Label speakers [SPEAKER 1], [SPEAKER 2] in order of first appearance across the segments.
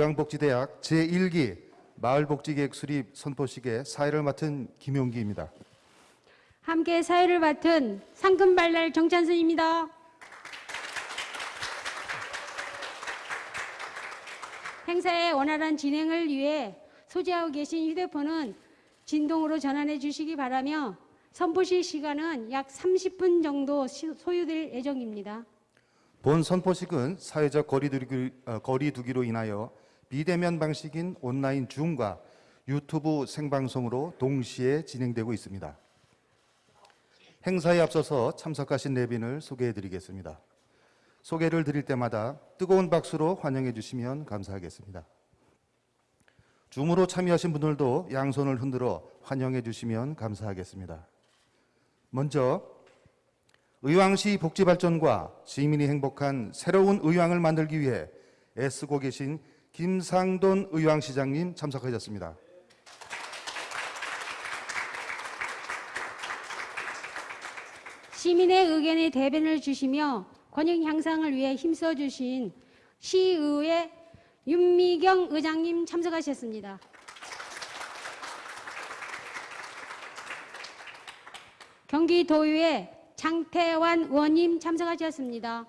[SPEAKER 1] 의왕복지대학 제1기 마을복지계획 수립 선포식의 사회를 맡은 김용기입니다.
[SPEAKER 2] 함께 사회를 맡은 상금발랄 정찬순입니다. 행사의 원활한 진행을 위해 소지하고 계신 휴대폰은 진동으로 전환해 주시기 바라며 선포식 시간은 약 30분 정도 시- 소요될 예정입니다.
[SPEAKER 1] 본 선포식은 사회적 거리두기, 어, 거리두기로 인하여 비대면 방식인 온라인 줌과 유튜브 생방송으로 동시에 진행되고 있습니다. 행사에 앞서서 참석하신 내빈을 소개해 드리겠습니다. 소개를 드릴 때마다 뜨거운 박수로 환영해 주시면 감사하겠습니다. 줌으로 참여하신 분들도 양손을 흔들어 환영해 주시면 감사하겠습니다. 먼저 의왕시 복지 발전과 시민이 행복한 새로운 의왕을 만들기 위해 애쓰고 계신 김상돈 의왕시장님 참석하셨습니다.
[SPEAKER 2] 시민의 의견에 대변을 주시며 권익 향상을 위해 힘써 주신 시의회 윤미경 의장님 참석하셨습니다. 경기도의회 장태환 의원님 참석하셨습니다.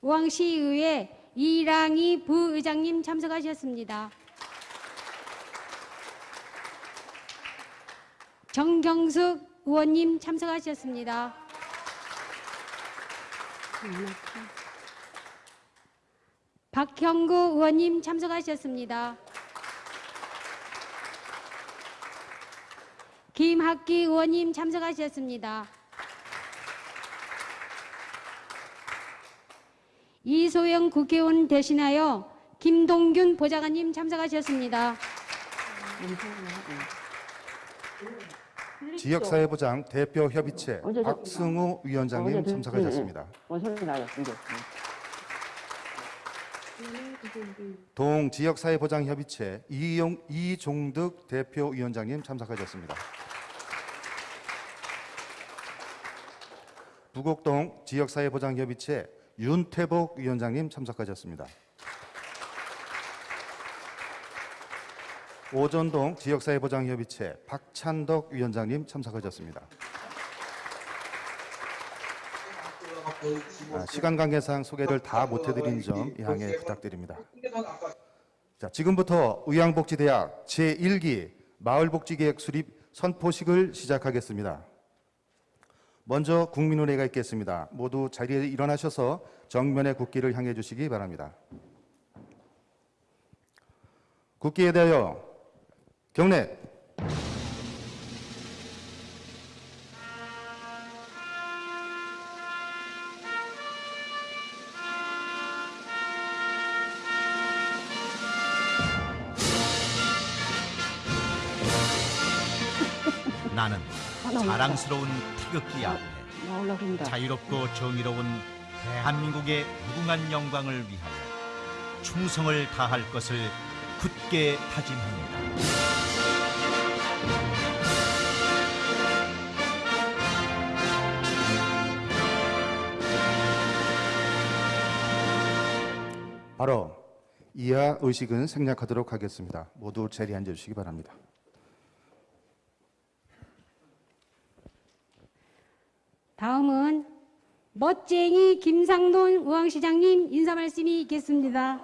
[SPEAKER 2] 우왕시의회 이랑희 부의장님 참석하셨습니다. 정경숙 의원님 참석하셨습니다. 박형구 의원님 참석하셨습니다. 김학기 의원님 참석하셨습니다. 이소영 국회의원 대신하여 김동균 보좌관님 참석하셨습니다.
[SPEAKER 1] 지역사회보장 대표협의체
[SPEAKER 3] 저-
[SPEAKER 1] 박승우 위원장님
[SPEAKER 3] 어제
[SPEAKER 1] 참석하셨습니다.
[SPEAKER 3] 뭔 소리 나요? 이제.
[SPEAKER 1] 동지역사회보장협의체 이용, 이종득 대표위원장님 참석하셨습니다. 부곡동 지역사회보장협의체 윤태복 위원장님 참석하셨습니다. 오전동 지역사회보장협의체 박찬덕 위원장님 참석하셨습니다. 아, 시간 관계상 소개를 다 못해드린 점 양해 부탁드립니다. 자, 지금부터 의왕복지대학 제1기 마을복지계획 수립 선포식을 시작하겠습니다. 먼저 국민운회가 있겠습니다. 모두 자리에 일어나셔서 정면의 국기를 향해 주시기 바랍니다. 국기에 대하여 경례.
[SPEAKER 4] 자랑스러운 태극기
[SPEAKER 3] 그런다.
[SPEAKER 4] 자유롭고 정의로운 대한민국의 무궁한 영광을 위하여 충성을 다할 것을 굳게 다짐합니다.
[SPEAKER 1] 바로 이하 의식은 생략하도록 하겠습니다. 모두 자리에 앉아 주시기 바랍니다.
[SPEAKER 2] 다음은 멋쟁이 김상돈 의왕시장님 인사 말씀이 있겠습니다.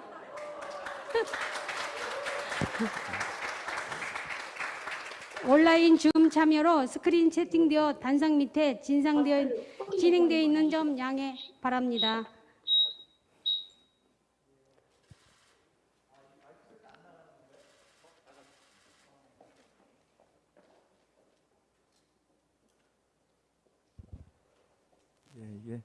[SPEAKER 2] 온라인 줌 참여로 스크린 채팅되어 단상 밑에 진상되어 진행되어 있는 점 양해 바랍니다.
[SPEAKER 5] 예, 이게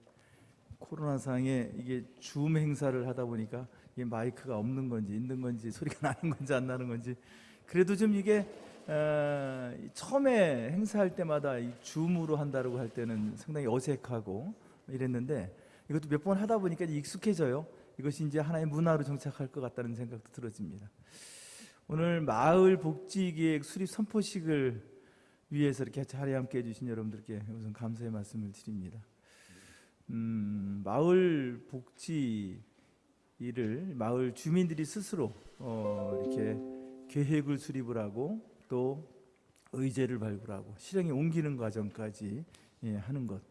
[SPEAKER 5] 코로나상에 이게 줌 행사를 하다 보니까 이게 마이크가 없는 건지 있는 건지 소리가 나는 건지 안 나는 건지 그래도 좀 이게 어, 이 처음에 행사할 때마다 이 줌으로 한다고 할 때는 상당히 어색하고 이랬는데 이것도 몇 번 하다 보니까 익숙해져요. 이것이 이제 하나의 문화로 정착할 것 같다는 생각도 들어집니다. 오늘 마을 복지 기획 수립 선포식을 위해서 이렇게 자리에 함께 해주신 여러분들께 우선 감사의 말씀을 드립니다. 음, 마을 복지 일을 마을 주민들이 스스로 어, 이렇게 계획을 수립을 하고 또 의제를 발굴하고 실행에 옮기는 과정까지 예, 하는 것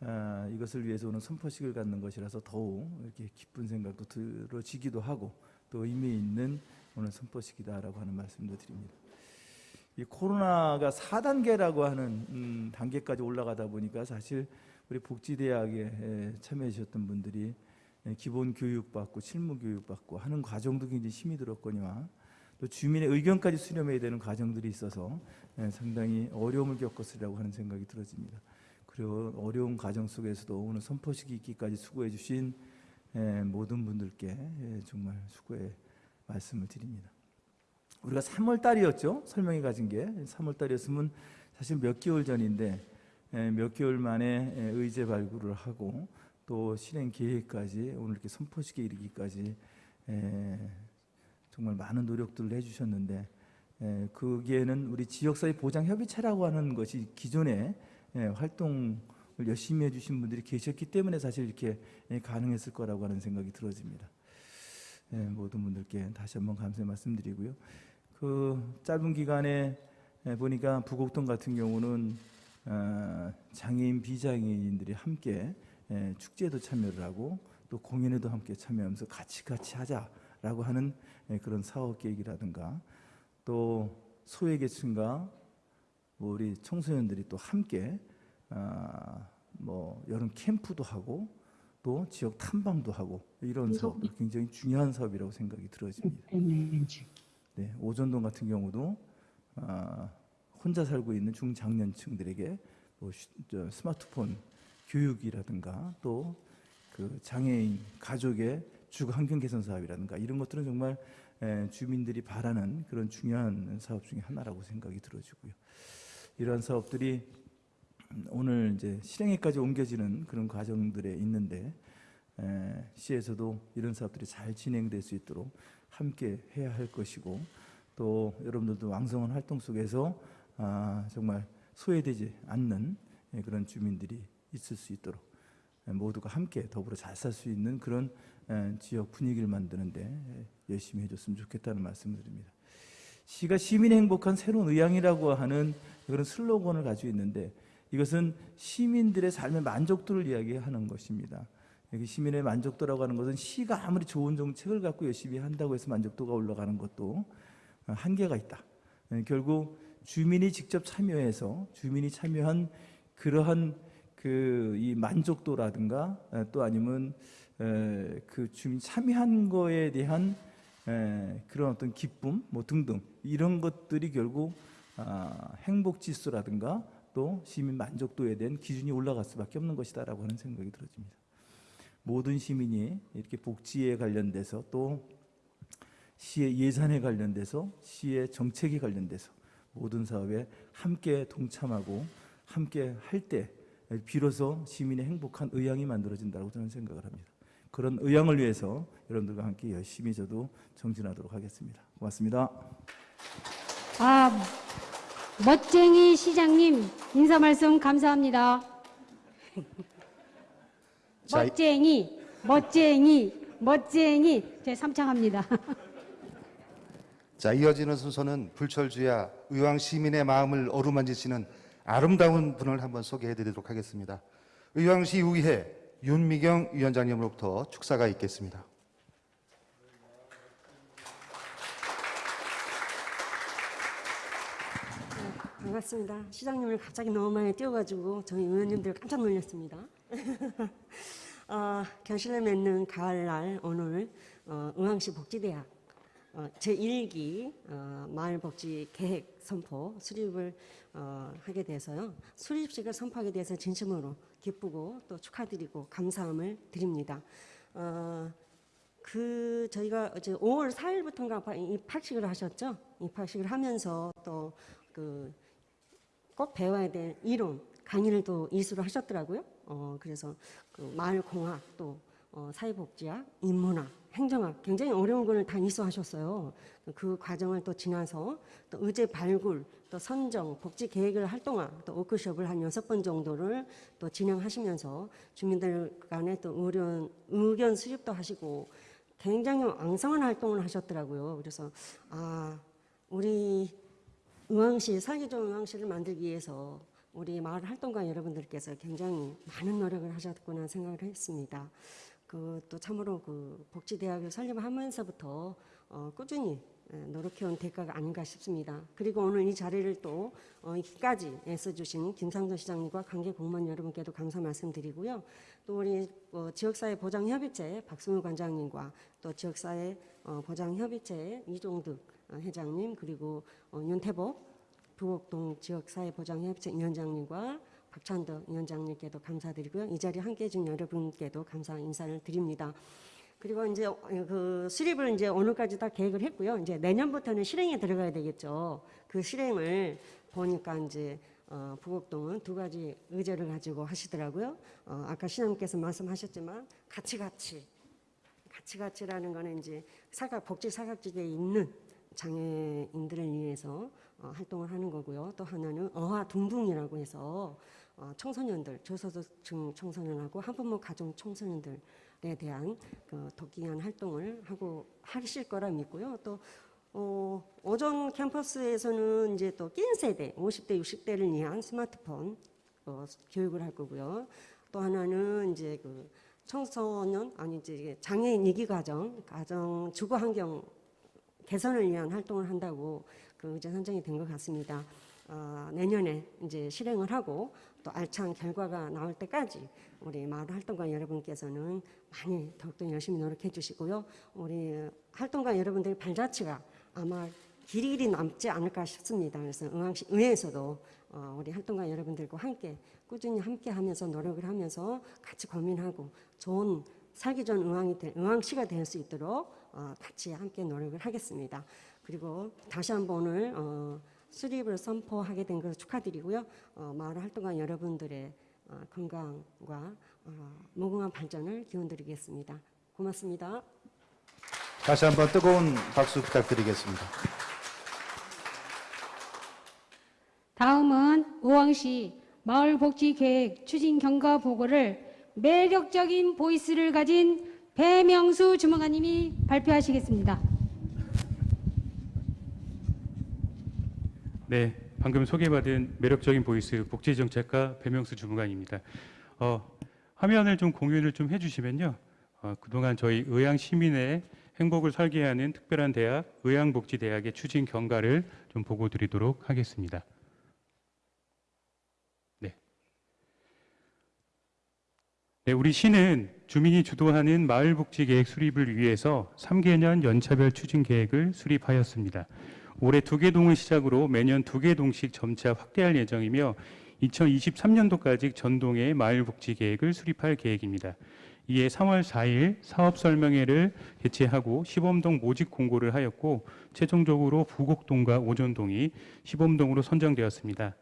[SPEAKER 5] 아, 이것을 위해서 오늘 선포식을 갖는 것이라서 더욱 이렇게 기쁜 생각도 들어지기도 하고 또 의미 있는 오늘 선포식이다라고 하는 말씀도 드립니다. 이 코로나가 4단계라고 하는 음, 단계까지 올라가다 보니까 사실 우리 복지대학에 에, 참여해 주셨던 분들이 에, 기본 교육 받고 실무 교육 받고 하는 과정도 굉장히 힘이 들었거니와 또 주민의 의견까지 수렴해야 되는 과정들이 있어서 에, 상당히 어려움을 겪었으리라고 하는 생각이 들어집니다. 그리고 어려운 과정 속에서도 오늘 선포식이 있기까지 수고해 주신 에, 모든 분들께 에, 정말 수고의 말씀을 드립니다. 우리가 3월 달이었죠. 설명이 가진 게 3월 달이었으면 사실 몇 개월 전인데 에, 몇 개월 만에 에, 의제 발굴을 하고 또 실행 계획까지 오늘 이렇게 선포식에 이르기까지 에, 정말 많은 노력들을 해주셨는데 에, 거기에는 우리 지역사회 보장 협의체라고 하는 것이 기존에 에, 활동을 열심히 해주신 분들이 계셨기 때문에 사실 이렇게 에, 가능했을 거라고 하는 생각이 들어집니다. 예, 모든 분들께 다시 한번 감사의 말씀드리고요. 그 짧은 기간에 예, 보니까 부곡동 같은 경우는 어, 장애인 비장애인들이 함께 예, 축제에도 참여를 하고 또 공연에도 함께 참여하면서 같이 같이 하자라고 하는 예, 그런 사업 계획이라든가 또 소외계층과 뭐 우리 청소년들이 또 함께 아, 뭐 여름 캠프도 하고 또 지역 탐방도 하고 이런 사업 굉장히 중요한 사업이라고 생각이 들어집니다. 네, 오전동 같은 경우도 아, 혼자 살고 있는 중장년층들에게 뭐 스마트폰 교육이라든가 또 그 장애인 가족의 주거 환경 개선 사업이라든가 이런 것들은 정말 에, 주민들이 바라는 그런 중요한 사업 중에 하나라고 생각이 들어지고요. 이러한 사업들이 오늘 이제 실행에까지 옮겨지는 그런 과정들에 있는데 에, 시에서도 이런 사업들이 잘 진행될 수 있도록 함께 해야 할 것이고 또 여러분들도 왕성한 활동 속에서 아, 정말 소외되지 않는 예, 그런 주민들이 있을 수 있도록 예, 모두가 함께 더불어 잘 살 수 있는 그런 예, 지역 분위기를 만드는데 예, 열심히 해줬으면 좋겠다는 말씀을 드립니다. 시가 시민의 행복한 새로운 의향이라고 하는 그런 슬로건을 가지고 있는데 이것은 시민들의 삶의 만족도를 이야기하는 것입니다. 여기 시민의 만족도라고 하는 것은 시가 아무리 좋은 정책을 갖고 열심히 한다고 해서 만족도가 올라가는 것도 어, 한계가 있다. 예, 결국 주민이 직접 참여해서 주민이 참여한 그러한 그 이 만족도라든가 에, 또 아니면 에, 그 주민 참여한 거에 대한 에, 그런 어떤 기쁨 뭐 등등 이런 것들이 결국 아, 행복 지수라든가 또 시민 만족도에 대한 기준이 올라갈 수밖에 없는 것이다라고 하는 생각이 들어집니다. 모든 시민이 이렇게 복지에 관련돼서 또 시의 예산에 관련돼서 시의 정책에 관련돼서 모든 사업에 함께 동참하고 함께 할 때 비로소 시민의 행복한 의향이 만들어진다고 저는 생각을 합니다. 그런 의향을 위해서 여러분들과 함께 열심히 저도 정진하도록 하겠습니다. 고맙습니다.
[SPEAKER 2] 아, 멋쟁이 시장님 인사 말씀 감사합니다. 멋쟁이, 멋쟁이, 멋쟁이. 제 삼창합니다.
[SPEAKER 1] 자, 이어지는 순서는 불철주야 의왕 시민의 마음을 어루만지시는 아름다운 분을 한번 소개해 드리도록 하겠습니다. 의왕시 의회 윤미경 위원장님으로부터 축사가 있겠습니다.
[SPEAKER 6] 반갑습니다. 시장님을 갑자기 너무 많이 띄워가지고 저희 의원님들 깜짝 놀랐습니다. 어, 견실을 맺는 가을날 오늘 어, 의왕시 복지대학 어, 제1기 어, 마을복지 계획 선포 수립을 어, 하게 돼서요. 수립식을 선포하게 돼서 진심으로 기쁘고 또 축하드리고 감사함을 드립니다. 어, 그 저희가 어제 5월 4일부터인가 입학식을 하셨죠. 입학식을 하면서 또 그 꼭 배워야 될 이론 강의를 또 이수를 하셨더라고요. 어, 그래서 그 마을공학 또 어, 사회복지학, 인문학 행정학 굉장히 어려운 걸 다 이수하셨어요. 그 과정을 또 지나서 또 의제 발굴, 또 선정, 복지 계획을 활동화, 또 워크숍을 한 여섯 번 정도를 또 진행하시면서 주민들 간에 또 의견, 의견 수집도 하시고 굉장히 왕성한 활동을 하셨더라고요. 그래서 아 우리 의왕시 살기 좋은 의왕시를 만들기 위해서 우리 마을 활동가 여러분들께서 굉장히 많은 노력을 하셨구나 생각을 했습니다. 그또 참으로 그 복지대학을 설립하면서부터 어, 꾸준히 예, 노력해온 대가가 아닌가 싶습니다. 그리고 오늘 이 자리를 또 어, 여기까지 애써주신 김상조 시장님과 관계 공무원 여러분께도 감사 말씀드리고요. 또 우리 어, 지역사회 보장협의체 박승우 관장님과 또 지역사회 어, 보장협의체 이종득 어, 회장님 그리고 어, 윤태복 부곡동 지역사회 보장협의체 위원장님과 박찬덕 위원장님께도 감사드리고요. 이 자리에 함께해 준 여러분께도 감사 인사를 드립니다. 그리고 이제 어, 그 수립을 이제 오늘까지 다 계획을 했고요. 이제 내년부터는 실행에 들어가야 되겠죠. 그 실행을 보니까 이제 어, 부곡동은 두 가지 의제를 가지고 하시더라고요. 어, 아까 시장님께서 말씀하셨지만 같이 같이라는 거는 이제 사각 복지 사각지대에 있는 장애인들을 위해서 어, 활동을 하는 거고요. 또 하나는 어화 둥둥이라고 해서 어, 청소년들 저소득층 청소년하고 한 부모 가정 청소년들에 대한 그 독기한 활동을 하고 하실 거라 믿고요. 또 어, 오전 캠퍼스에서는 이제 또 낀 세대 50대 60대를 위한 스마트폰 어, 교육을 할 거고요. 또 하나는 이제 그 청소년 아니 이제 장애인 이기 가정 가정 주거 환경 개선을 위한 활동을 한다고 그 이제 선정이 된 것 같습니다. 어, 내년에 이제 실행을 하고 또 알찬 결과가 나올 때까지 우리 마을 활동가 여러분께서는 많이 더욱더 열심히 노력해 주시고요. 우리 활동가 여러분들의 발자취가 아마 길이길이 남지 않을까 싶습니다. 그래서 의왕시 의회에서도 어, 우리 활동가 여러분들과 함께 꾸준히 함께 하면서 노력을 하면서 같이 고민하고 좋은 살기 좋은 의왕이 될, 의왕시가 될 수 있도록 어, 같이 함께 노력을 하겠습니다. 그리고 다시 한번 오늘 어, 수립을 선포하게 된 것을 축하드리고요. 어, 마을 활동가 여러분들의 어, 건강과 어, 무궁한 발전을 기원드리겠습니다. 고맙습니다.
[SPEAKER 1] 다시 한번 뜨거운 박수 부탁드리겠습니다.
[SPEAKER 2] 다음은 의왕시 마을복지계획 추진 경과 보고를 매력적인 보이스를 가진 배명수 주무관님이 발표하시겠습니다.
[SPEAKER 7] 네, 방금 소개받은 매력적인 보이스 복지정책과 배명수 주무관입니다. 어, 화면을 좀 공유를 좀 해주시면요. 어, 그동안 저희 의왕 시민의 행복을 설계하는 특별한 대학 의왕복지대학의 추진 경과를 좀 보고 드리도록 하겠습니다. 네. 네, 우리 시는 주민이 주도하는 마을복지계획 수립을 위해서 3개년 연차별 추진 계획을 수립하였습니다. 올해 두 개 동을 시작으로 매년 두 개 동씩 점차 확대할 예정이며 2023년도까지 전동의 마을복지 계획을 수립할 계획입니다. 이에 3월 4일 사업 설명회를 개최하고 시범동 모집 공고를 하였고 최종적으로 부곡동과 오전동이 시범동으로 선정되었습니다.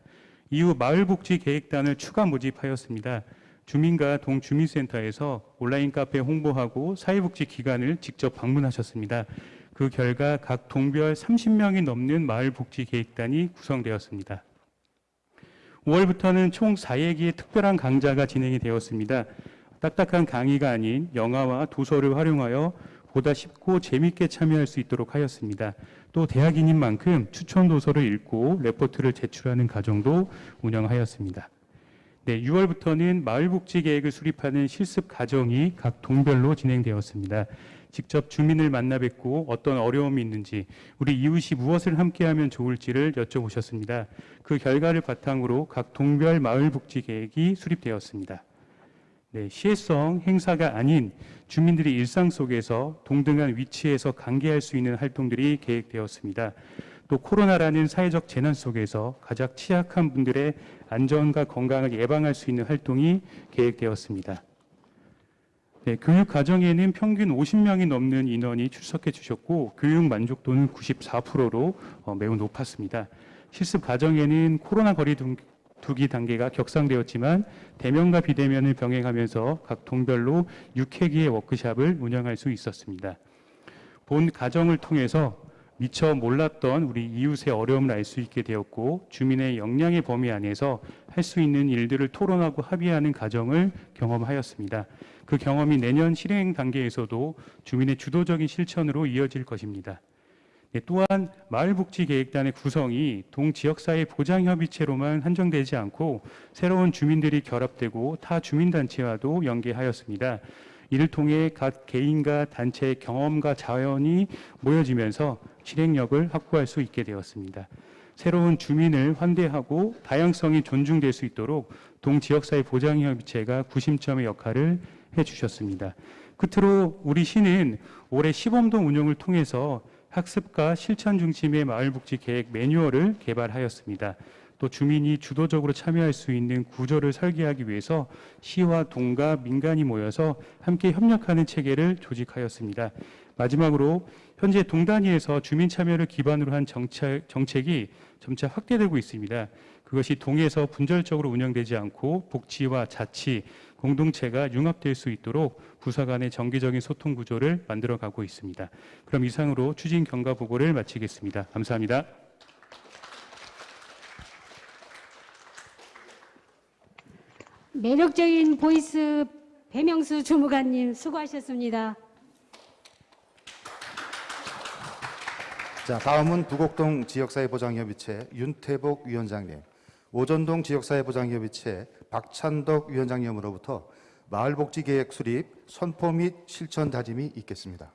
[SPEAKER 7] 이후 마을복지 계획단을 추가 모집하였습니다. 주민과 동주민센터에서 온라인 카페 홍보하고 사회복지 기관을 직접 방문하셨습니다. 그 결과 각 동별 30명이 넘는 마을복지 계획단이 구성되었습니다. 5월부터는 총 4회기의 특별한 강좌가 진행이 되었습니다. 딱딱한 강의가 아닌 영화와 도서를 활용하여 보다 쉽고 재밌게 참여할 수 있도록 하였습니다. 또 대학인인 만큼 추천 도서를 읽고 레포트를 제출하는 과정도 운영하였습니다. 네, 6월부터는 마을복지 계획을 수립하는 실습 과정이 각 동별로 진행되었습니다. 직접 주민을 만나 뵙고 어떤 어려움이 있는지 우리 이웃이 무엇을 함께하면 좋을지를 여쭤보셨습니다. 그 결과를 바탕으로 각 동별 마을 복지 계획이 수립되었습니다. 네, 시혜성 행사가 아닌 주민들이 일상 속에서 동등한 위치에서 관계할 수 있는 활동들이 계획되었습니다. 또 코로나라는 사회적 재난 속에서 가장 취약한 분들의 안전과 건강을 예방할 수 있는 활동이 계획되었습니다. 네, 교육 과정에는 평균 50명이 넘는 인원이 출석해 주셨고 교육 만족도는 94%로 어, 매우 높았습니다. 실습 과정에는 코로나 거리 등 두기 단계가 격상되었지만 대면과 비대면을 병행하면서 각 동별로 6회기의 워크샵을 운영할 수 있었습니다. 본 가정을 통해서 미처 몰랐던 우리 이웃의 어려움을 알 수 있게 되었고 주민의 역량의 범위 안에서 할 수 있는 일들을 토론하고 합의하는 과정을 경험하였습니다. 그 경험이 내년 실행 단계에서도 주민의 주도적인 실천으로 이어질 것입니다. 네, 또한 마을복지계획단의 구성이 동지역사회 보장협의체로만 한정되지 않고 새로운 주민들이 결합되고 타 주민단체와도 연계하였습니다. 이를 통해 각 개인과 단체의 경험과 자원이 모여지면서 실행력을 확보할 수 있게 되었습니다. 새로운 주민을 환대하고 다양성이 존중될 수 있도록 동지역사회 보장협의체가 구심점의 역할을 해주셨습니다. 끝으로 우리 시는 올해 시범동 운영을 통해서 학습과 실천 중심의 마을복지 계획 매뉴얼을 개발하였습니다. 또 주민이 주도적으로 참여할 수 있는 구조를 설계하기 위해서 시와 동과 민간이 모여서 함께 협력하는 체계를 조직하였습니다. 마지막으로 현재 동단위에서 주민 참여를 기반으로 한 정책, 정책이 점차 확대되고 있습니다. 그것이 동에서 분절적으로 운영되지 않고 복지와 자치, 공동체가 융합될 수 있도록 부서 간의 정기적인 소통 구조를 만들어가고 있습니다. 그럼 이상으로 추진 경과 보고를 마치겠습니다. 감사합니다.
[SPEAKER 2] 매력적인 보이스 배명수 주무관님 수고하셨습니다.
[SPEAKER 1] 자, 다음은 부곡동 지역사회보장협의체 윤태복 위원장님, 오전동 지역사회보장협의체 박찬덕 위원장님으로부터 마을복지계획 수립 선포 및 실천 다짐이 있겠습니다.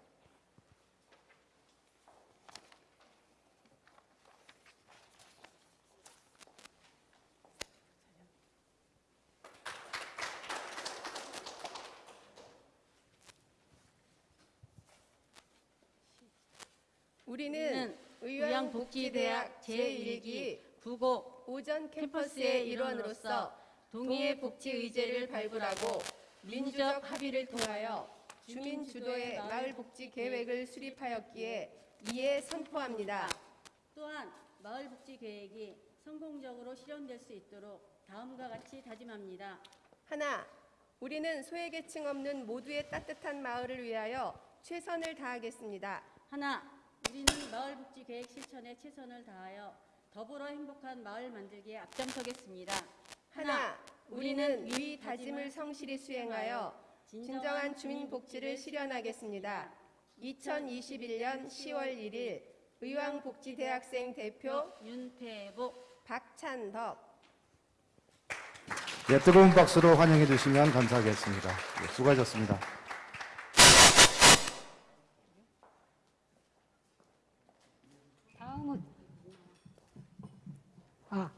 [SPEAKER 8] 우리는 의왕복지대학 제1기 부곡 오전 캠퍼스의 일원으로서 동의의 복지 의제를 발굴하고 민주적 합의를 통하여 주민 주도의 마을 복지 계획을 수립하였기에 이에 선포합니다.
[SPEAKER 9] 또한 마을 복지 계획이 성공적으로 실현될 수 있도록 다음과 같이 다짐합니다.
[SPEAKER 8] 하나, 우리는 소외계층 없는 모두의 따뜻한 마을을 위하여 최선을 다하겠습니다.
[SPEAKER 9] 하나, 우리는 마을 복지 계획 실천에 최선을 다하여 더불어 행복한 마을 만들기에 앞장서겠습니다.
[SPEAKER 8] 하나, 우리는 위 다짐을 성실히 수행하여 진정한 주민 복지를 실현하겠습니다. 2021년 10월 1일 의왕복지대학생 대표
[SPEAKER 9] 윤태복
[SPEAKER 8] 박찬덕
[SPEAKER 1] 예, 뜨거운 박수로 환영해 주시면 감사하겠습니다. 예, 수고하셨습니다.
[SPEAKER 2] 다음은 아,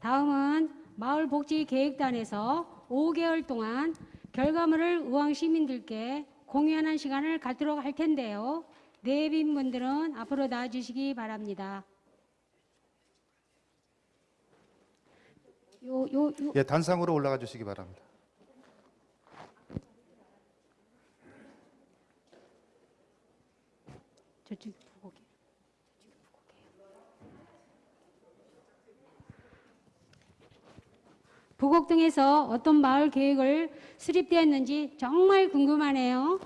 [SPEAKER 2] 다음은 마을 복지계획단에서 5개월 동안 결과물을 의왕 시민들께 공유하는 시간을 갖도록 할 텐데요. 내빈 분들은 앞으로 나와주시기 바랍니다. 요, 요, 요,
[SPEAKER 1] 예, 단상으로 올라가 주시기 바랍니다.
[SPEAKER 2] 저쪽 부곡 등에서 어떤 마을 계획을 수립되었는지 정말 궁금하네요.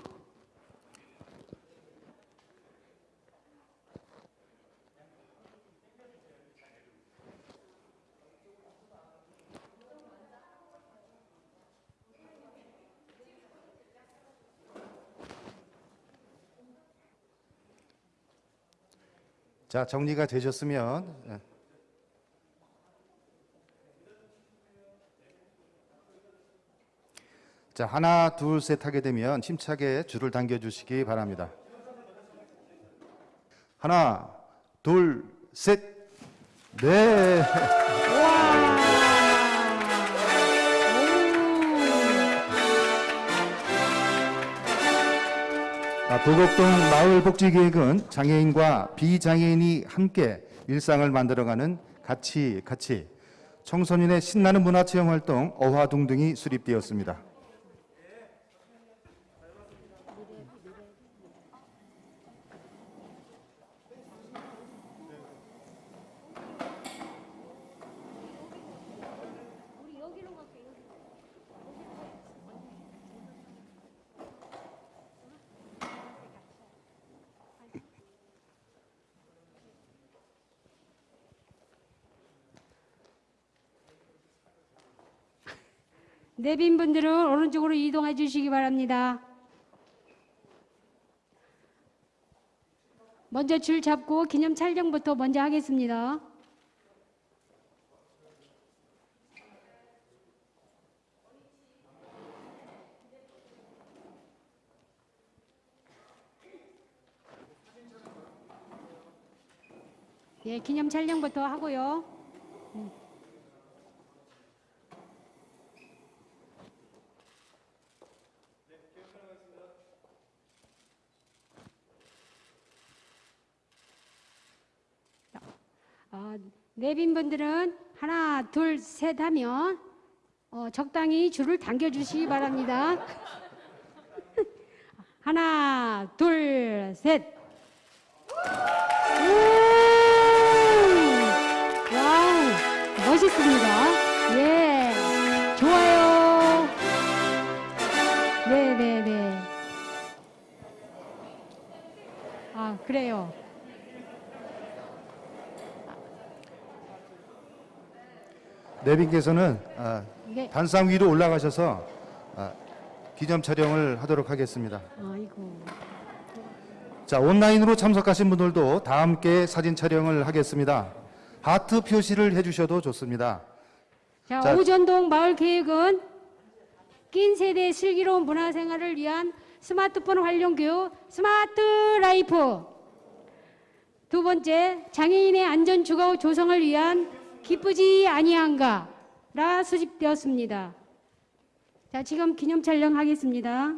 [SPEAKER 1] 자, 정리가 되셨으면 자, 하나, 둘, 셋 하게 되면 힘차게 줄을 당겨 주시기 바랍니다. 하나, 둘, 셋. 네. 아, 도곡동 마을복지계획은 장애인과 비장애인이 함께 일상을 만들어가는 같이 같이 청소년의 신나는 문화체험 활동 어화동 등이 수립되었습니다.
[SPEAKER 2] 내빈 분들은 오른쪽으로 이동해 주시기 바랍니다. 먼저 줄 잡고 기념 촬영부터 먼저 하겠습니다. 예, 기념 촬영부터 하고요. 음. 어, 내빈 분들은 하나, 둘, 셋 하면 어, 적당히 줄을 당겨 주시기 바랍니다. 하나, 둘, 셋.
[SPEAKER 1] 내빈께서는 아,
[SPEAKER 2] 네.
[SPEAKER 1] 단상 위로 올라가셔서 아, 기념 촬영을 하도록 하겠습니다.
[SPEAKER 2] 아이고.
[SPEAKER 1] 자, 온라인으로 참석하신 분들도 다 함께 사진 촬영을 하겠습니다. 하트 표시를 해주셔도 좋습니다.
[SPEAKER 2] 자,
[SPEAKER 1] 자.
[SPEAKER 2] 오전동 마을 계획은 낀 세대 슬기로운 문화생활을 위한 스마트폰 활용 교육 스마트 라이프. 두 번째, 장애인의 안전 주거 조성을 위한 기쁘지 아니한가라 수집되었습니다. 자, 지금 기념 촬영하겠습니다.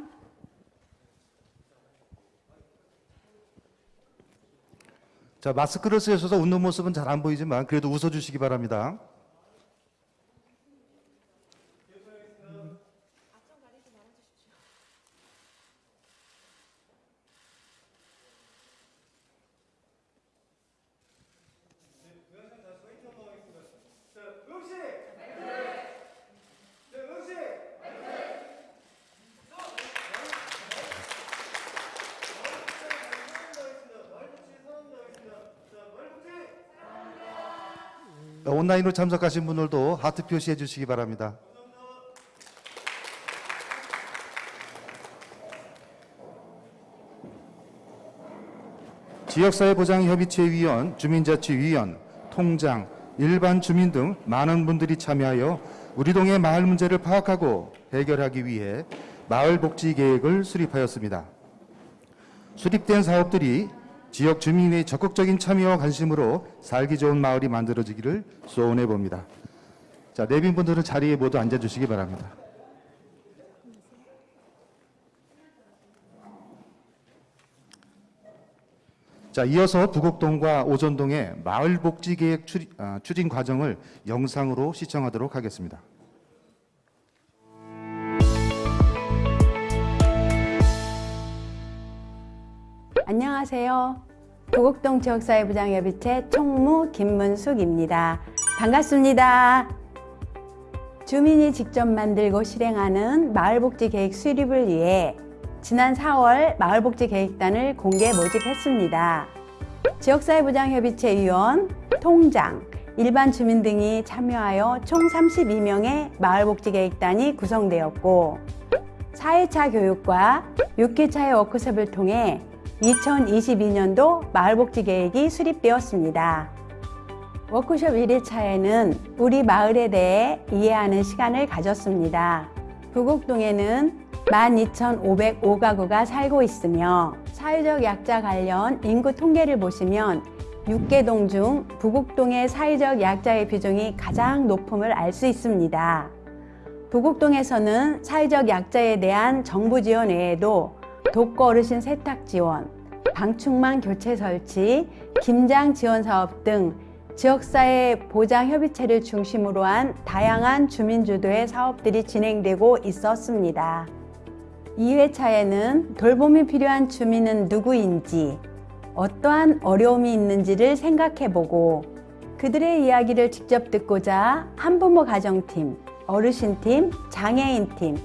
[SPEAKER 1] 자, 마스크를 쓰셔서 웃는 모습은 잘 안 보이지만 그래도 웃어주시기 바랍니다. 온라인으로 참석하신 분들도 하트 표시해 주시기 바랍니다. 지역사회보장협의체위원, 주민자치위원, 통장, 일반 주민 등 많은 분들이 참여하여 우리 동의 마을 문제를 파악하고 해결하기 위해 마을 복지 계획을 수립하였습니다. 수립된 사업들이 지역 주민의 적극적인 참여와 관심으로 살기 좋은 마을이 만들어지기를 소원해 봅니다. 자, 내빈 분들은 자리에 모두 앉아 주시기 바랍니다. 자, 이어서 부곡동과 오전동의 마을 복지 계획 추- 아, 추진 과정을 영상으로 시청하도록 하겠습니다.
[SPEAKER 10] 안녕하세요. 도곡동 지역사회부장 협의체 총무 김문숙입니다. 반갑습니다. 주민이 직접 만들고 실행하는 마을복지 계획 수립을 위해 지난 4월 마을복지 계획단을 공개 모집했습니다. 지역사회부장협의체 위원, 통장, 일반 주민 등이 참여하여 총 32명의 마을복지 계획단이 구성되었고 4회차 교육과 6회차의 워크숍을 통해 2022년도 마을복지 계획이 수립되었습니다. 워크숍 1회차에는 우리 마을에 대해 이해하는 시간을 가졌습니다. 부곡동에는 12,505가구가 살고 있으며 사회적 약자 관련 인구 통계를 보시면 6개 동 중 부곡동의 사회적 약자의 비중이 가장 높음을 알 수 있습니다. 부곡동에서는 사회적 약자에 대한 정부 지원 외에도 독거 어르신 세탁 지원, 방충망 교체 설치, 김장 지원 사업 등 지역사회 보장 협의체를 중심으로 한 다양한 주민주도의 사업들이 진행되고 있었습니다. 2회차에는 돌봄이 필요한 주민은 누구인지, 어떠한 어려움이 있는지를 생각해보고 그들의 이야기를 직접 듣고자 한부모 가정팀, 어르신팀, 장애인팀,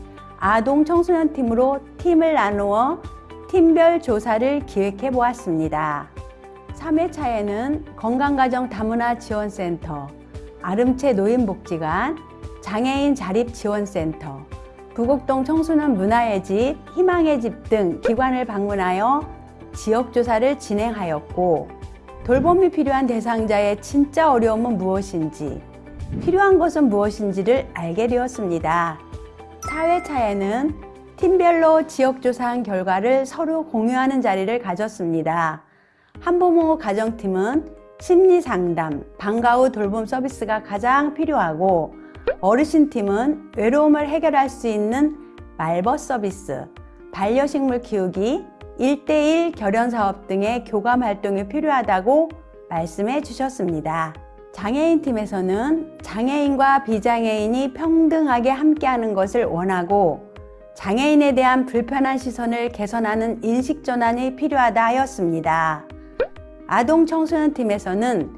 [SPEAKER 10] 아동 청소년 팀으로 팀을 나누어 팀별 조사를 기획해 보았습니다. 3회차에는 건강가정 다문화 지원센터, 아름채 노인복지관, 장애인 자립지원센터, 부곡동 청소년 문화의 집, 희망의 집 등 기관을 방문하여 지역조사를 진행하였고 돌봄이 필요한 대상자의 진짜 어려움은 무엇인지 필요한 것은 무엇인지를 알게 되었습니다. 4회차에는 팀별로 지역조사한 결과를 서로 공유하는 자리를 가졌습니다. 한부모 가정팀은 심리상담, 방과 후 돌봄 서비스가 가장 필요하고 어르신팀은 외로움을 해결할 수 있는 말벗 서비스, 반려식물 키우기, 1대1 결연 사업 등의 교감 활동이 필요하다고 말씀해 주셨습니다. 장애인 팀에서는 장애인과 비장애인이 평등하게 함께하는 것을 원하고 장애인에 대한 불편한 시선을 개선하는 인식 전환이 필요하다 하였습니다. 아동 청소년 팀에서는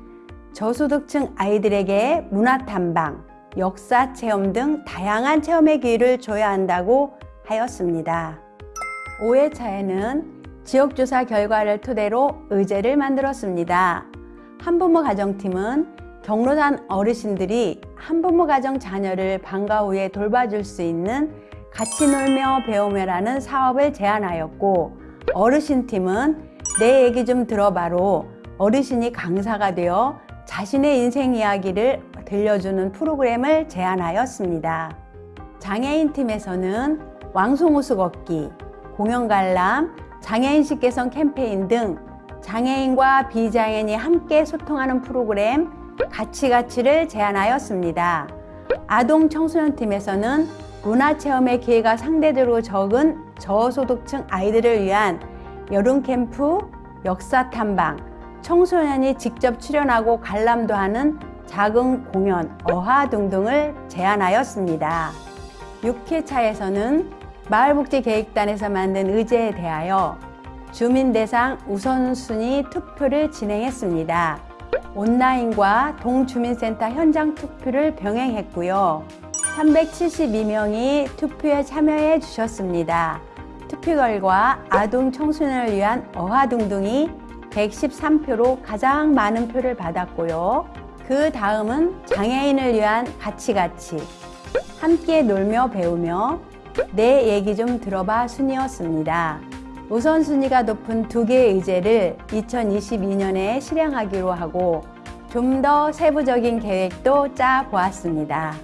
[SPEAKER 10] 저소득층 아이들에게 문화 탐방, 역사 체험 등 다양한 체험의 기회를 줘야 한다고 하였습니다. 5회차에는 지역조사 결과를 토대로 의제를 만들었습니다. 한부모 가정팀은 경로단 어르신들이 한부모 가정 자녀를 방과 후에 돌봐줄 수 있는 같이 놀며 배우며라는 사업을 제안하였고 어르신팀은 내 얘기 좀 들어봐로 어르신이 강사가 되어 자신의 인생 이야기를 들려주는 프로그램을 제안하였습니다. 장애인 팀에서는 왕송호수 걷기, 공연 관람, 장애인식 개선 캠페인 등 장애인과 비장애인이 함께 소통하는 프로그램 가치가치를 제안하였습니다. 아동 청소년 팀에서는 문화체험의 기회가 상대적으로 적은 저소득층 아이들을 위한 여름 캠프, 역사 탐방, 청소년이 직접 출연하고 관람도 하는 작은 공연, 어화 등등을 제안하였습니다. 6회차에서는 마을복지계획단에서 만든 의제에 대하여 주민 대상 우선순위 투표를 진행했습니다. 온라인과 동주민센터 현장 투표를 병행했고요. 372명이 투표에 참여해 주셨습니다. 투표 결과 아동 청소년을 위한 어화둥둥이 113표로 가장 많은 표를 받았고요. 그 다음은 장애인을 위한 가치가치, 함께 놀며 배우며 내 얘기 좀 들어봐 순이었습니다. 우선순위가 높은 두 개의 의제를 2022년에 실행하기로 하고 좀 더 세부적인 계획도 짜 보았습니다.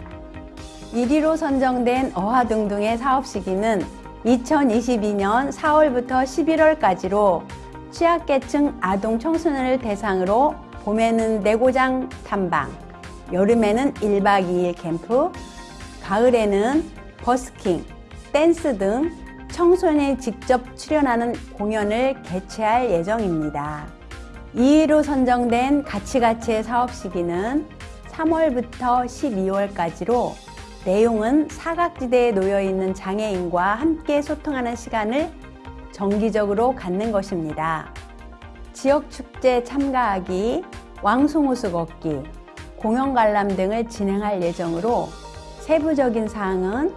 [SPEAKER 10] 1위로 선정된 어화둥둥의 사업 시기는 2022년 4월부터 11월까지로 취약계층 아동 청소년을 대상으로 봄에는 내고장 탐방, 여름에는 1박 2일 캠프, 가을에는 버스킹, 댄스 등 청소년이 직접 출연하는 공연을 개최할 예정입니다. 2위로 선정된 가치가치의 사업 시기는 3월부터 12월까지로 내용은 사각지대에 놓여 있는 장애인과 함께 소통하는 시간을 정기적으로 갖는 것입니다. 지역 축제 참가하기, 왕송호수 걷기, 공연 관람 등을 진행할 예정으로 세부적인 사항은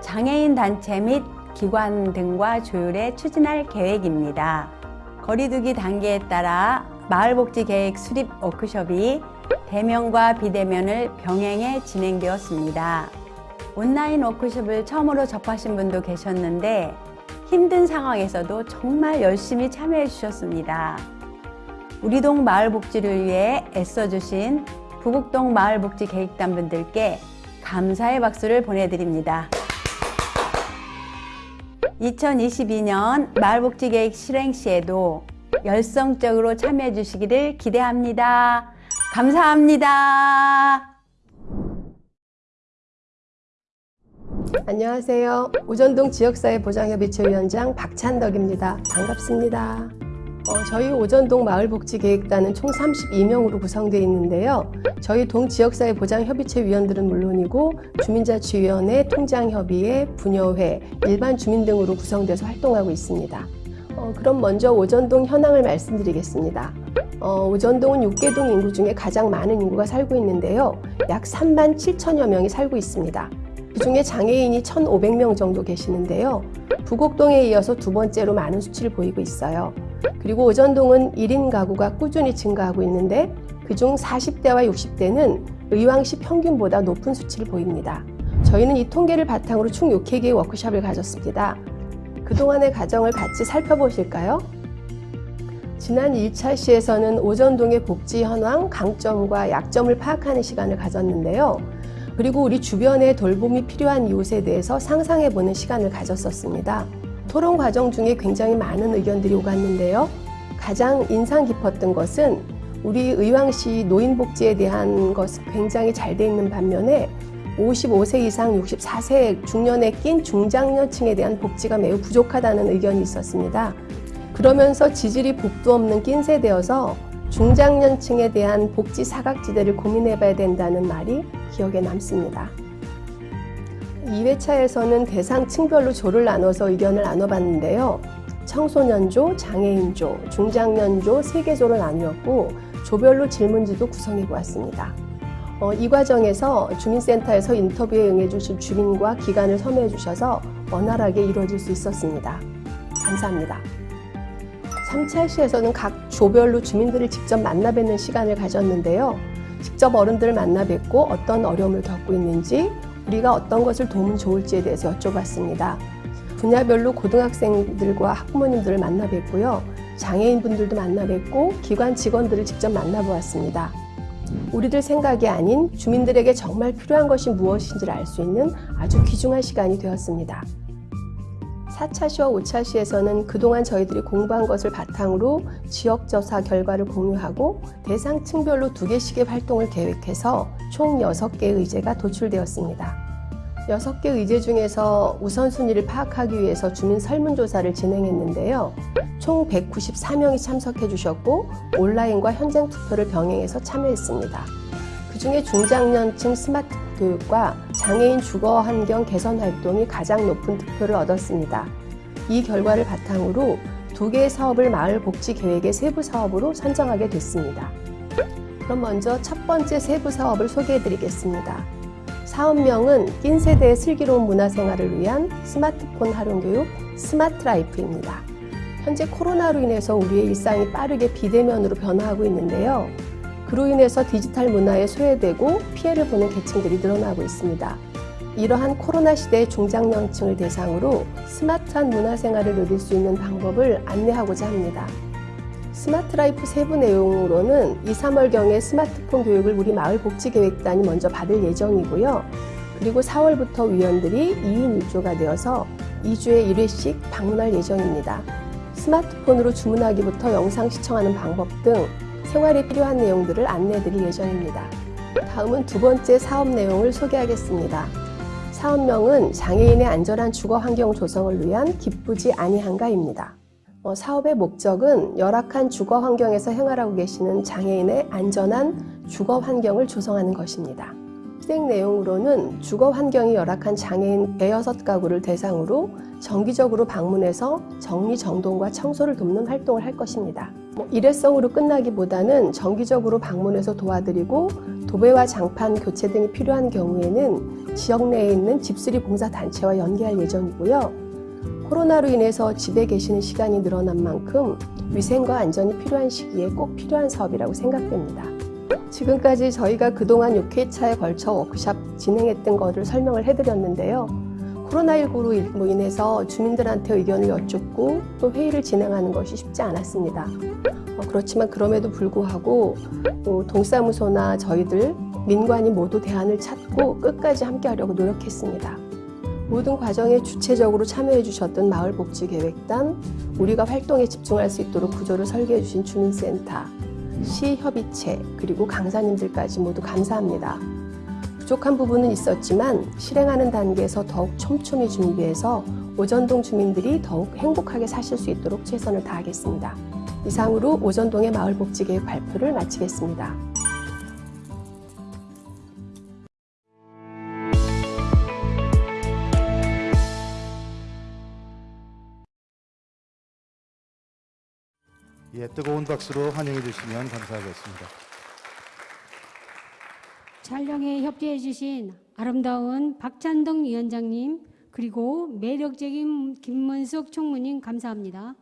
[SPEAKER 10] 장애인 단체 및 기관 등과 조율해 추진할 계획입니다. 거리두기 단계에 따라 마을복지계획 수립 워크숍이 대면과 비대면을 병행해 진행되었습니다. 온라인 워크숍을 처음으로 접하신 분도 계셨는데 힘든 상황에서도 정말 열심히 참여해 주셨습니다. 우리 동 마을복지를 위해 애써주신 부곡동 마을복지계획단 분들께 감사의 박수를 보내드립니다. 2022년 마을복지계획 실행 시에도 열성적으로 참여해 주시기를 기대합니다. 감사합니다.
[SPEAKER 11] 안녕하세요. 오전동 지역사회 보장협의체 위원장 박찬덕입니다. 반갑습니다. 어, 저희 오전동 마을복지계획단은 총 32명으로 구성되어 있는데요. 저희 동 지역사회 보장협의체 위원들은 물론이고 주민자치위원회, 통장협의회, 분여회, 일반 주민 등으로 구성돼서 활동하고 있습니다. 어, 그럼 먼저 오전동 현황을 말씀드리겠습니다. 어, 오전동은 6개동 인구 중에 가장 많은 인구가 살고 있는데요. 약 3만 7천여 명이 살고 있습니다. 그 중에 장애인이 1,500명 정도 계시는데요. 부곡동에 이어서 두 번째로 많은 수치를 보이고 있어요. 그리고 오전동은 1인 가구가 꾸준히 증가하고 있는데 그중 40대와 60대는 의왕시 평균보다 높은 수치를 보입니다. 저희는 이 통계를 바탕으로 총 6회개의 워크숍을 가졌습니다. 그동안의 과정을 같이 살펴보실까요? 지난 1차 시에서는 오전동의 복지 현황, 강점과 약점을 파악하는 시간을 가졌는데요. 그리고 우리 주변에 돌봄이 필요한 이웃에 대해서 상상해보는 시간을 가졌었습니다. 토론 과정 중에 굉장히 많은 의견들이 오갔는데요. 가장 인상 깊었던 것은 우리 의왕시 노인복지에 대한 것은 굉장히 잘 돼 있는 반면에 55세 이상 64세 중년에 낀 중장년층에 대한 복지가 매우 부족하다는 의견이 있었습니다. 그러면서 지질이 복도 없는 낀 세대여서 중장년층에 대한 복지 사각지대를 고민해봐야 된다는 말이 기억에 남습니다. 2회차에서는 대상 층별로 조를 나눠서 의견을 나눠봤는데요. 청소년조, 장애인조, 중장년조 세개 조로 나누었고 조별로 질문지도 구성해 보았습니다. 어, 이 과정에서 주민센터에서 인터뷰에 응해주신 주민과 기관을 섭외해 주셔서 원활하게 이루어질 수 있었습니다. 감사합니다. 3차 시에서는 각 조별로 주민들을 직접 만나 뵙는 시간을 가졌는데요. 직접 어른들을 만나 뵙고 어떤 어려움을 겪고 있는지 우리가 어떤 것을 도우면 좋을지에 대해서 여쭤봤습니다. 분야별로 고등학생들과 학부모님들을 만나 뵙고요. 장애인분들도 만나 뵙고 기관 직원들을 직접 만나보았습니다. 우리들 생각이 아닌 주민들에게 정말 필요한 것이 무엇인지를 알 수 있는 아주 귀중한 시간이 되었습니다. 4차 시와 5차 시에서는 그동안 저희들이 공부한 것을 바탕으로 지역조사 결과를 공유하고 대상 층별로 두 개씩의 활동을 계획해서 총 6개의 의제가 도출되었습니다. 6개 의제 중에서 우선순위를 파악하기 위해서 주민 설문조사를 진행했는데요. 총 194명이 참석해 주셨고 온라인과 현장 투표를 병행해서 참여했습니다. 그 중에 중장년층 스마트 교육과 장애인 주거 환경 개선 활동이 가장 높은 득표를 얻었습니다. 이 결과를 바탕으로 두 개의 사업을 마을 복지 계획의 세부 사업으로 선정하게 됐습니다. 그럼 먼저 첫 번째 세부 사업을 소개해 드리겠습니다. 사업명은 낀 세대의 슬기로운 문화생활을 위한 스마트폰 활용 교육 스마트 라이프입니다. 현재 코로나로 인해서 우리의 일상이 빠르게 비대면으로 변화하고 있는데요. 그로 인해서 디지털 문화에 소외되고 피해를 보는 계층들이 늘어나고 있습니다. 이러한 코로나 시대의 중장년층을 대상으로 스마트한 문화생활을 누릴 수 있는 방법을 안내하고자 합니다. 스마트 라이프 세부 내용으로는 2, 3월경에 스마트폰 교육을 우리 마을복지계획단이 먼저 받을 예정이고요. 그리고 4월부터 위원들이 2인 1조가 되어서 2주에 1회씩 방문할 예정입니다. 스마트폰으로 주문하기부터 영상 시청하는 방법 등 생활에 필요한 내용들을 안내드릴 예정입니다. 다음은 두 번째 사업 내용을 소개하겠습니다. 사업명은 장애인의 안전한 주거 환경 조성을 위한 기쁘지 아니한가입니다. 어, 사업의 목적은 열악한 주거 환경에서 생활하고 계시는 장애인의 안전한 주거 환경을 조성하는 것입니다. 실행 내용으로는 주거 환경이 열악한 장애인 대여섯 가구를 대상으로 정기적으로 방문해서 정리정돈과 청소를 돕는 활동을 할 것입니다. 뭐 일회성으로 끝나기보다는 정기적으로 방문해서 도와드리고 도배와 장판 교체 등이 필요한 경우에는 지역 내에 있는 집수리 봉사 단체와 연계할 예정이고요. 코로나로 인해서 집에 계시는 시간이 늘어난 만큼 위생과 안전이 필요한 시기에 꼭 필요한 사업이라고 생각됩니다. 지금까지 저희가 그동안 6회차에 걸쳐 워크샵 진행했던 것을 설명을 해드렸는데요. 코로나19로 인해서 주민들한테 의견을 여쭙고 또 회의를 진행하는 것이 쉽지 않았습니다. 어, 그렇지만 그럼에도 불구하고 어, 동사무소나 저희들 민관이 모두 대안을 찾고 끝까지 함께하려고 노력했습니다. 모든 과정에 주체적으로 참여해 주셨던 마을복지계획단, 우리가 활동에 집중할 수 있도록 구조를 설계해 주신 주민센터, 시협의체, 그리고 강사님들까지 모두 감사합니다. 부족한 부분은 있었지만 실행하는 단계에서 더욱 촘촘히 준비해서 오전동 주민들이 더욱 행복하게 사실 수 있도록 최선을 다하겠습니다. 이상으로 오전동의 마을복지계획 발표를 마치겠습니다.
[SPEAKER 1] 예, 뜨거운 박수로 환영해 주시면 감사하겠습니다.
[SPEAKER 2] 촬영에 협조해 주신 아름다운 박찬동 위원장님 그리고 매력적인 김문숙 총무님 감사합니다.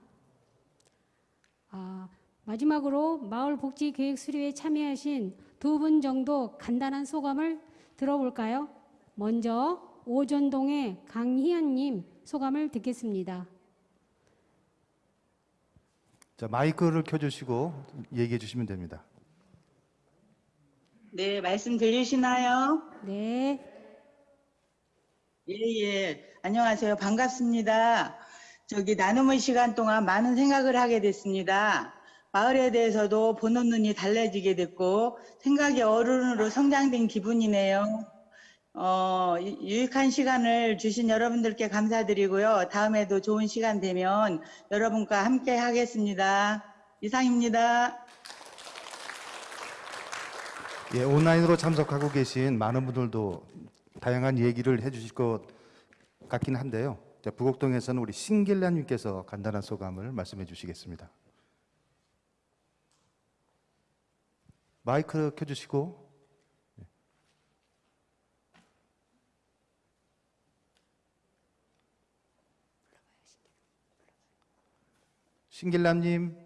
[SPEAKER 2] 아, 마지막으로 마을복지계획 수료에 참여하신 두 분 정도 간단한 소감을 들어볼까요? 먼저 오전동의 강희연님 소감을 듣겠습니다.
[SPEAKER 1] 자, 마이크를 켜주시고 얘기해 주시면 됩니다.
[SPEAKER 12] 네, 말씀 들리시나요?
[SPEAKER 2] 네.
[SPEAKER 12] 예, 예. 안녕하세요. 반갑습니다. 저기 나눔의 시간 동안 많은 생각을 하게 됐습니다. 마을에 대해서도 보는 눈이 달라지게 됐고 생각이 어른으로 성장된 기분이네요. 어, 유- 유익한 시간을 주신 여러분들께 감사드리고요. 다음에도 좋은 시간 되면 여러분과 함께 하겠습니다. 이상입니다.
[SPEAKER 1] 예, 온라인으로 참석하고 계신 많은 분들도 다양한 얘기를 해주실 것 같긴 한데요. 자, 부곡동에서는 우리 신길라님께서 간단한 소감을 말씀해 주시겠습니다. 마이크 켜주시고 신길남님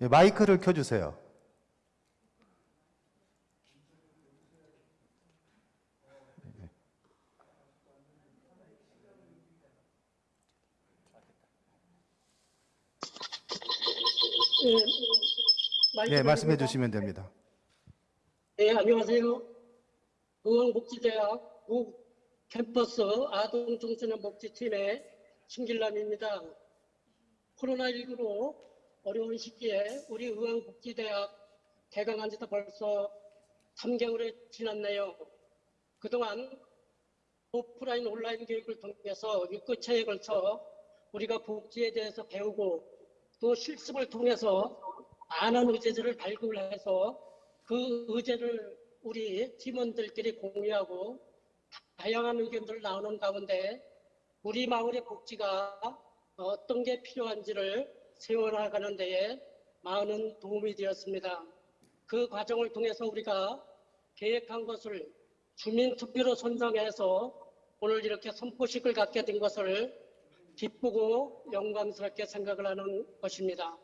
[SPEAKER 1] 예, 마이크를 켜주세요. 네, 말씀해 주시면 됩니다.
[SPEAKER 13] 네, 안녕하세요. 의왕복지대학 구 캠퍼스 아동청소년 복지팀의 신길남입니다. 코로나19로 어려운 시기에 우리 의왕복지대학 개강한 지도 벌써 3개월이 지났네요. 그동안 오프라인 온라인 교육을 통해서 6개체에 걸쳐 우리가 복지에 대해서 배우고 또 실습을 통해서 많은 의제들을 발굴해서 그 의제를 우리 팀원들끼리 공유하고 다양한 의견들 나오는 가운데 우리 마을의 복지가 어떤 게 필요한지를 세워나가는 데에 많은 도움이 되었습니다. 그 과정을 통해서 우리가 계획한 것을 주민투표로 선정해서 오늘 이렇게 선포식을 갖게 된 것을 기쁘고 영광스럽게 생각을 하는 것입니다.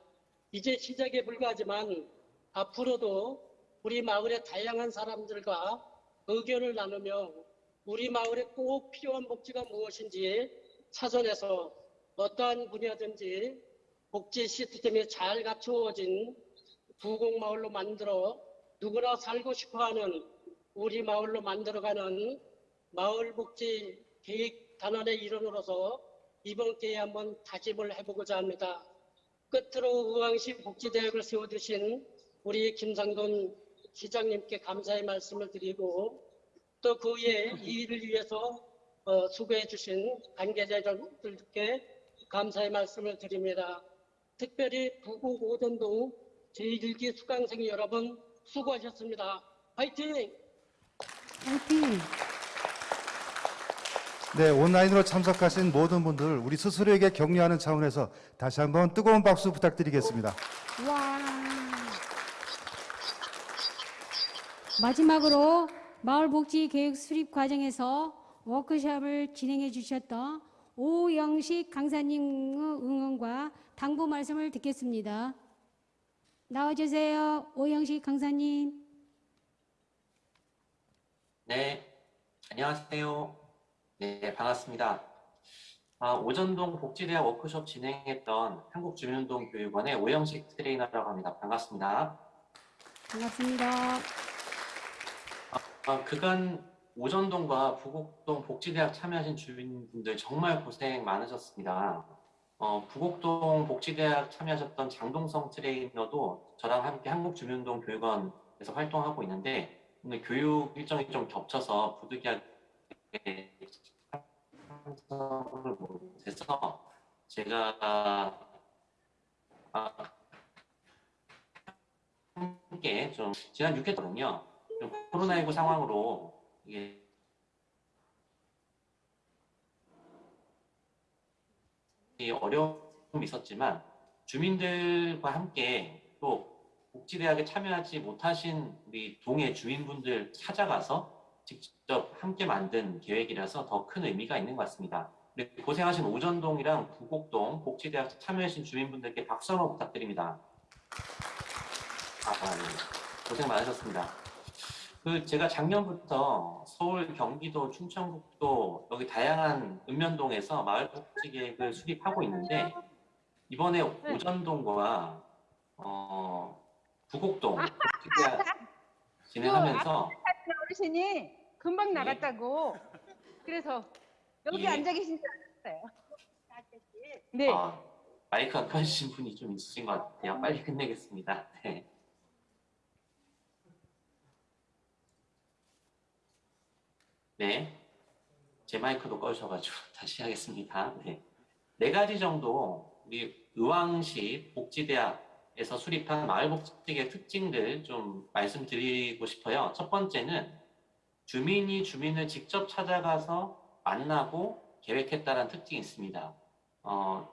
[SPEAKER 13] 이제 시작에 불과하지만 앞으로도 우리 마을의 다양한 사람들과 의견을 나누며 우리 마을에 꼭 필요한 복지가 무엇인지 찾아내서 어떠한 분야든지 복지 시스템이 잘 갖추어진 부곡마을로 만들어 누구나 살고 싶어하는 우리 마을로 만들어가는 마을복지 계획 단원의 일원으로서 이번 기회에 한번 다짐을 해보고자 합니다. 끝으로 의왕시 복지대학을 세워두신 우리 김상돈 시장님께 감사의 말씀을 드리고 또그이 일을 위해서 어, 수고해 주신 관계자들께 감사의 말씀을 드립니다. 특별히 부곡 오전동 제1기 수강생 여러분 수고하셨습니다. 화이팅!
[SPEAKER 2] 화이팅!
[SPEAKER 1] 네, 온라인으로 참석하신 모든 분들 우리 스스로에게 격려하는 차원에서 다시 한번 뜨거운 박수 부탁드리겠습니다.
[SPEAKER 2] 와. 마지막으로 마을복지 계획 수립 과정에서 워크숍을 진행해 주셨던 오영식 강사님의 응원과 당부 말씀을 듣겠습니다. 나와주세요. 오영식 강사님.
[SPEAKER 14] 네, 안녕하세요. 네, 반갑습니다. 아, 오전동 복지대학 워크숍 진행했던 한국주민운동 교육원의 오영식 트레이너라고 합니다. 반갑습니다.
[SPEAKER 2] 반갑습니다.
[SPEAKER 14] 아, 그간 오전동과 부곡동 복지대학 참여하신 주민분들 정말 고생 많으셨습니다. 어, 부곡동 복지대학 참여하셨던 장동성 트레이너도 저랑 함께 한국주민운동 교육원에서 활동하고 있는데 오늘 교육 일정이 좀 겹쳐서 부득이하게 참석을 못해서 제가 아, 함께 좀 지난 6회 동안요 좀 코로나19 상황으로 이게 이 어려움이 있었지만 주민들과 함께 또 복지대학에 참여하지 못하신 우리 동의 주민분들 찾아가서 직접 함께 만든 계획이라서 더 큰 의미가 있는 것 같습니다. 고생하신 오전동이랑 부곡동 복지대학 참여해주신 주민분들께 박수 한번 부탁드립니다. 아, 아, 네. 고생 많으셨습니다. 그 제가 작년부터 서울, 경기도, 충청북도 여기 다양한 읍면동에서 마을 복지 계획을 수립하고 있는데 이번에 오전동과 어, 부곡동 복지대학 진행하면서
[SPEAKER 15] 어르신이 금방 나갔다고. 그래서 여기
[SPEAKER 14] 예.
[SPEAKER 15] 앉아 계신 줄 알았어요. 네.
[SPEAKER 14] 아, 마이크가 켜주신 분이 좀 있으신 것 같아요. 빨리 끝내겠습니다. 네. 네. 제 마이크도 꺼주셔가지고 다시 하겠습니다. 네. 네 가지 정도 우리 의왕시 복지대학에서 수립한 마을복지계획 특징들 좀 말씀드리고 싶어요. 첫 번째는 주민이 주민을 직접 찾아가서 만나고 계획했다는 특징이 있습니다. 어,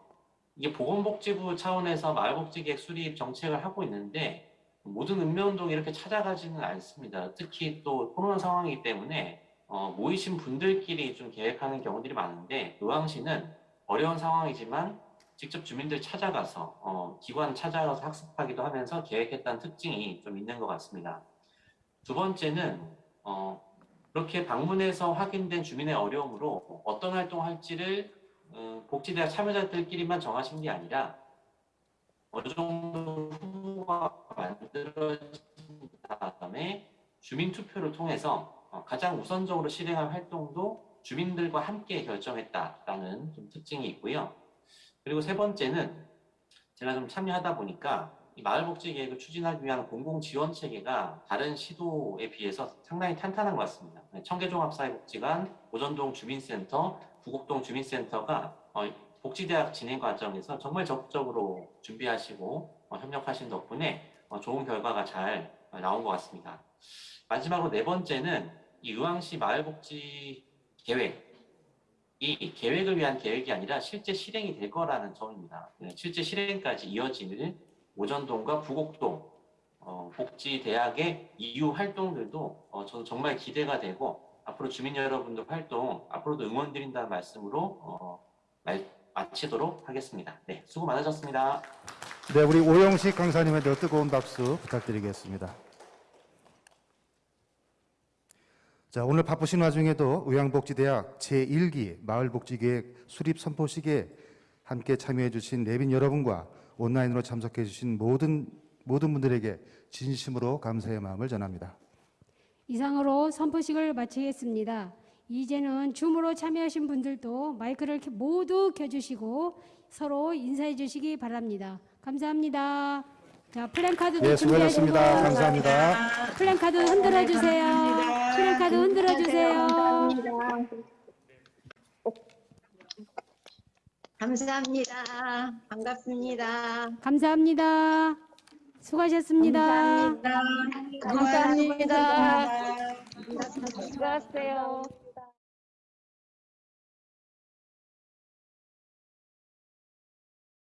[SPEAKER 14] 이게 보건복지부 차원에서 마을복지계획 수립 정책을 하고 있는데 모든 읍면동이 이렇게 찾아가지는 않습니다. 특히 또 코로나 상황이기 때문에 어, 모이신 분들끼리 좀 계획하는 경우들이 많은데 의왕시는 어려운 상황이지만 직접 주민들 찾아가서 어, 기관 찾아가서 학습하기도 하면서 계획했다는 특징이 좀 있는 것 같습니다. 두 번째는 어, 그렇게 방문해서 확인된 주민의 어려움으로 어떤 활동을 할지를 음, 복지대학 참여자들끼리만 정하신 게 아니라 어느 정도 후보가 만들어진 다음에 주민 투표를 통해서 어, 가장 우선적으로 실행할 활동도 주민들과 함께 결정했다라는 좀 특징이 있고요. 그리고 세 번째는 제가 좀 참여하다 보니까 이 마을복지 계획을 추진하기 위한 공공 지원 체계가 다른 시도에 비해서 상당히 탄탄한 것 같습니다. 네, 청계종합사회복지관, 오전동 주민센터, 부곡동 주민센터가 어, 복지대학 진행 과정에서 정말 적극적으로 준비하시고 어, 협력하신 덕분에 어, 좋은 결과가 잘 어, 나온 것 같습니다. 마지막으로 네 번째는 이 의왕시 마을복지 계획 이 계획을 위한 계획이 아니라 실제 실행이 될 거라는 점입니다. 네, 실제 실행까지 이어지는 오전동과 부곡동 어, 복지대학의 이후 활동들도 어, 저는 정말 기대가 되고 앞으로 주민 여러분들 활동 앞으로도 응원드린다는 말씀으로 어, 말, 마치도록 하겠습니다. 네, 수고 많으셨습니다.
[SPEAKER 1] 네, 우리 오영식 강사님한테 뜨거운 박수 부탁드리겠습니다. 자, 오늘 바쁘신 와중에도 의왕복지대학 제1기 마을복지계획 수립 선포식에 함께 참여해 주신 내빈 여러분과 온라인으로 참석해 주신 모든 모든 분들에게 진심으로 감사의 마음을 전합니다.
[SPEAKER 2] 이상으로 선포식을 마치겠습니다. 이제는 줌으로 참여하신 분들도 마이크를 켜- 모두 켜주시고 서로 인사해 주시기 바랍니다. 감사합니다. 자, 플랜카드도
[SPEAKER 1] 예, 수고하셨습니다.
[SPEAKER 2] 준비하시고
[SPEAKER 1] 감사합니다.
[SPEAKER 2] 플랜카드 흔들어 주세요. 플랜카드 흔들어 주세요.
[SPEAKER 16] 감사합니다. 반갑습니다.
[SPEAKER 2] 감사합니다. 수고하셨습니다.
[SPEAKER 16] 감사합니다.
[SPEAKER 2] 감사합니다.
[SPEAKER 16] 수고하세요.